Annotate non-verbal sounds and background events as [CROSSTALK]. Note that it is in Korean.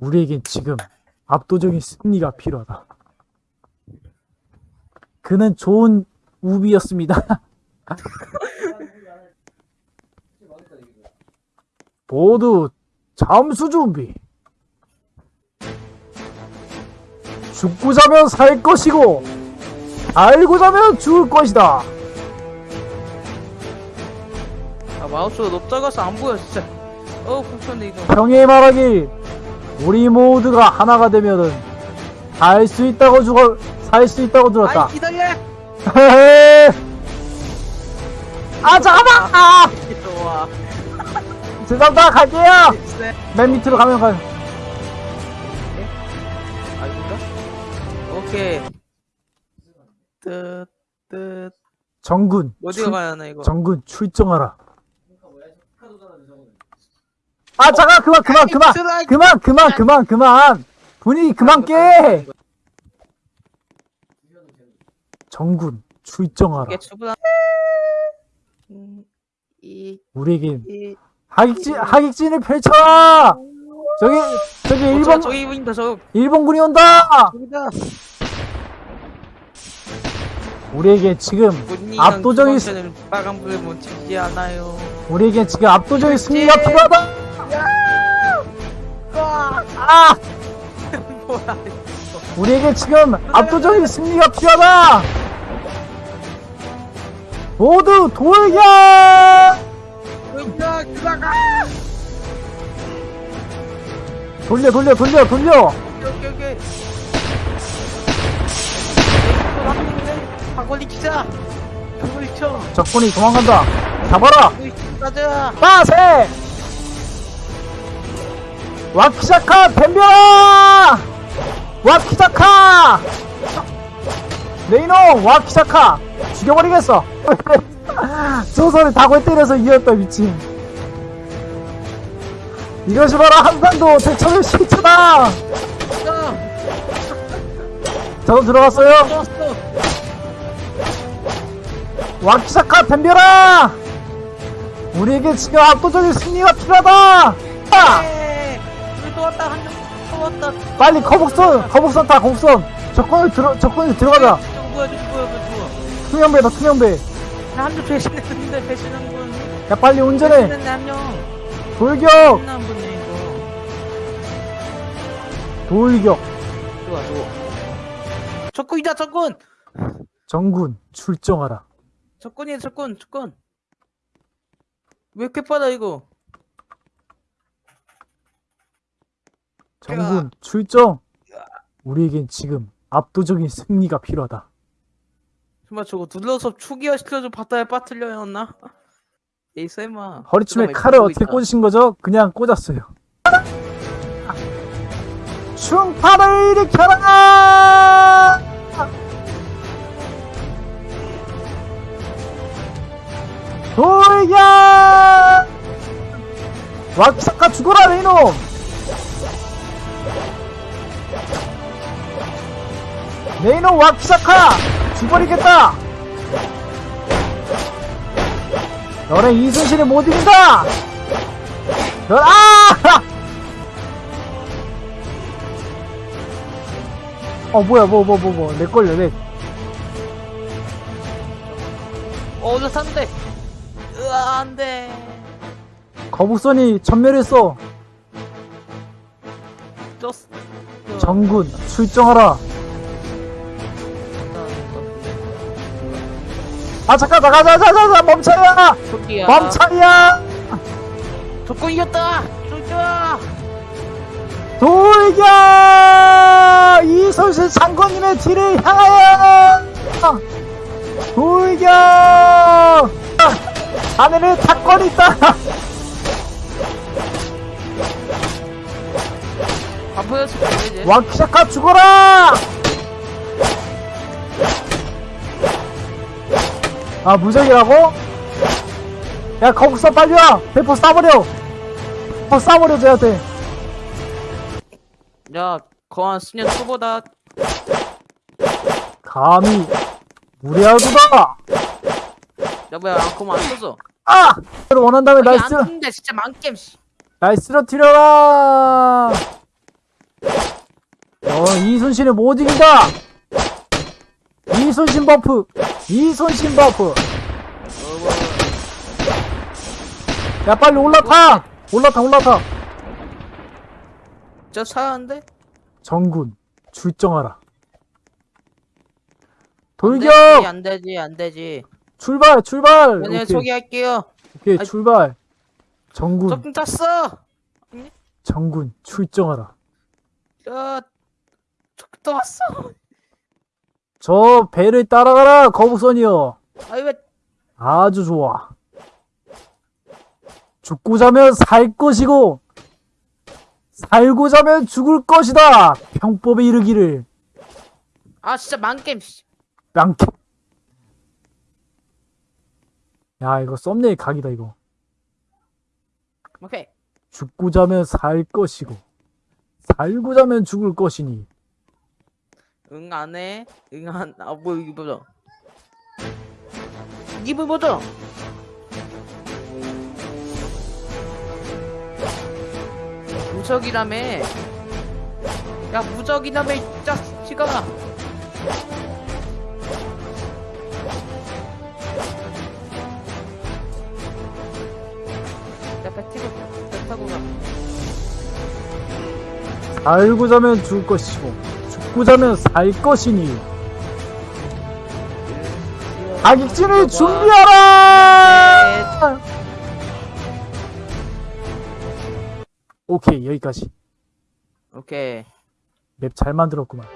우리에겐 지금 압도적인 승리가 필요하다. 그는 좋은 우비였습니다. [LAUGHS] 모두 잠수 준비. 죽고 자면 살 것이고 알고 자면 죽을 것이다. 아 마우스가 작아서 안 보여 진짜 어우 불편해 이거 평에 말하길 우리 모두가 하나가 되면은 살 수 있다고 죽어 살 수 있다고 들었다. 아이 기다려 [LAUGHS] 아 잠깐만! 아 좋아 [LAUGHS] 죄송합니다 갈게요. 네. 맨 밑으로 가면 가요. 아닌가? 오케이 뜻 뜻 정군 어디가 출- 가야 하나 이거 정군 출정하라. 아 잠깐 그만 그만 그만 그만 그만 그만 그만 분위기 그만 깨. 정군 출정하라. 우리에겐 이, 하객진 하객진을 펼쳐라. 저기 저기 어, 저, 일본 저기 보인다 저 일본군이 온다. 우리에게 지금 압도적인 우리에게 지금 압도적인 승리가 필요하다. 아, 뭐야 [LAUGHS] 우리에게 지금 압도적인 승리가 필요하다. 모두 돌격! 돌려 돌려 돌려 돌려. 키자 방울리 쳐 적군이 도망간다. 잡아라. 가자 빠세! 와키자카 덤벼라! 와키자카! 네이노 와키자카 죽여버리겠어. [LAUGHS] 조선을 다골 때려서 이겼다 미친. 이것이 바로 한반도 대처의 실체다. 가 저도 들어갔어요. 와키자카 덤벼라! 우리에게 지금 압도적인 승리가 필요하다. 아! 왔다 빨리 거북선 거북선 타 거북선 적군을 들어 적군을 들어가자. 뭐야 저거 뭐야 투명배다 투명배. 한점 배신했는데 배신한 분. 야 빨리 운전해. 돌격. 돌격. 좋아 좋아. 적군이다 적군! 정군 출정하라. 적군이야 적군 적군. 왜 이렇게 빠다 이거 정군 출정! 우리에겐 지금 압도적인 승리가 필요하다. 정말 저거 눌러서 추기화 시켜서 바다에 빠뜨려야 했나? 에이 쌤아 허리춤에 칼을 어떻게 있다. 꽂으신 거죠? 그냥 꽂았어요. 충파를 일으켜라! 돌격! 와키사카 죽어라 레이놈 레이놈 와키사카! 죽어버리겠다! 너네 이순신을 못 이긴다! 너, 아! [LAUGHS] 어 뭐야 뭐 뭐 뭐 뭐 내 걸려 내. 어 올라 탔는데. 으아 안 돼. 거북선이 전멸했어 쪘어. 정군 출정하라 아 잠깐 잠깐 잠깐 잠깐 멈춰야 저기야. 멈춰야 적군 이겼다. 쫄자 돌격! 이순신 장군님의 뒤를 향하여! 돌격! 하늘에 탁권이 있다. 안 거야 이제 와키샤카 죽어라 아 무적이라고? 야 거기서 빨리 와. 대포 쏴버려. 대포 쏴버려 쟤한테. 야 거한 수년 초보다. 감히. 무리하구나 야 뭐야 앙코만 안 써서 아! 를 원한다면 아니 날안 쓰는데 진짜 망겜 씨. 날 쓰러뜨려라 어, 이순신을 못 이긴다! 이순신 버프! 이순신 버프! 야, 빨리 올라타! 올라타, 올라타! 저 차는데? 정군, 출정하라. 안 돌격! 되지, 안 되지, 안 되지. 출발, 출발! 오늘 오케이, 소개할게요. 오케이, 아, 출발. 정군, 조금 땄어. 정군, 출정하라. 저, 조금 또 왔어. 저 배를 따라가라, 거북선이여. 아이 왜? 아주 좋아. 죽고 자면 살 것이고, 살고 자면 죽을 것이다! 평법에 이르기를, 아 진짜. 씨. 랑캡. 야, 이거 썸네일 각이다, 이거. 오케이. 죽고 자면 살 것이고, 살고 자면 죽을 것이니, 응 안해. 응 안. 아뭐 이게 뭐죠? 이게 뭐 뭐죠? 무적이라며. 야 무적이라며 이 타고, 가. 살고 자면 죽을 것이고, 자면 살 것이니, 자격증을 준비하라! 오케이, 여기까지. 오케이. 맵 잘 만들었구만.